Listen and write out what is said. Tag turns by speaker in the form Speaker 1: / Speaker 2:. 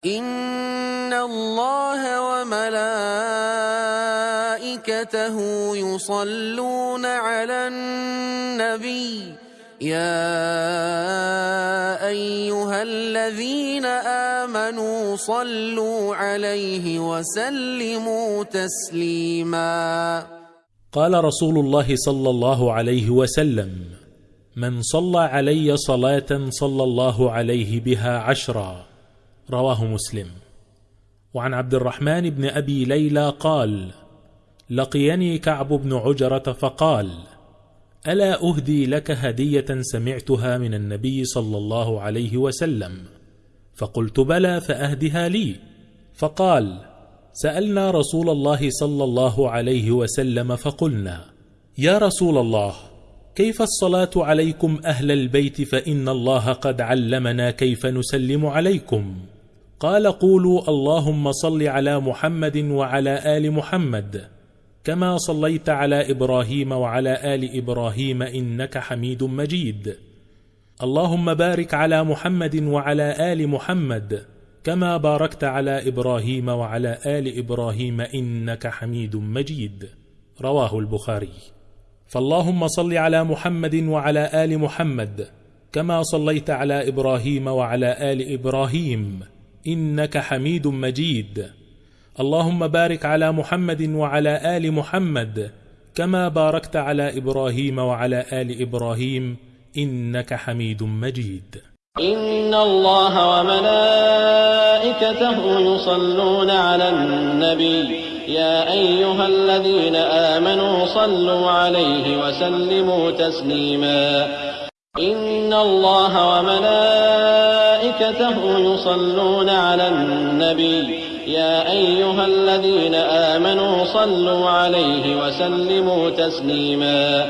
Speaker 1: إن الله وملائكته يصلون على النبي يا أيها الذين آمنوا صلوا عليه وسلموا تسليما.
Speaker 2: قال رسول الله صلى الله عليه وسلم من صلى علي صلاة صلى الله عليه بها عشرا رواه مسلم. وعن عبد الرحمن بن أبي ليلى قال لقيني كعب بن عجرة فقال ألا أهدي لك هدية سمعتها من النبي صلى الله عليه وسلم؟ فقلت بلى فأهدها لي. فقال سألنا رسول الله صلى الله عليه وسلم فقلنا يا رسول الله كيف الصلاة عليكم أهل البيت فإن الله قد علمنا كيف نسلم عليكم؟ قال قولوا اللهم صل على محمد وعلى آل محمد كما صليت على إبراهيم وعلى آل إبراهيم إنك حميد مجيد. اللهم بارك على محمد وعلى آل محمد كما باركت على إبراهيم وعلى آل إبراهيم إنك حميد مجيد. رواه البخاري. فاللهم صل على محمد وعلى آل محمد كما صليت على إبراهيم وعلى آل إبراهيم إنك حميد مجيد. اللهم بارك على محمد وعلى آل محمد كما باركت على إبراهيم وعلى آل إبراهيم إنك حميد مجيد.
Speaker 3: إن الله وملائكته يصلون على النبي. يا أيها الذين آمنوا صلوا عليه وسلموا تسليما. إن الله وملائكته يصلون على النبي. يا أيها الذين آمنوا صلوا عليه وسلموا تسليما.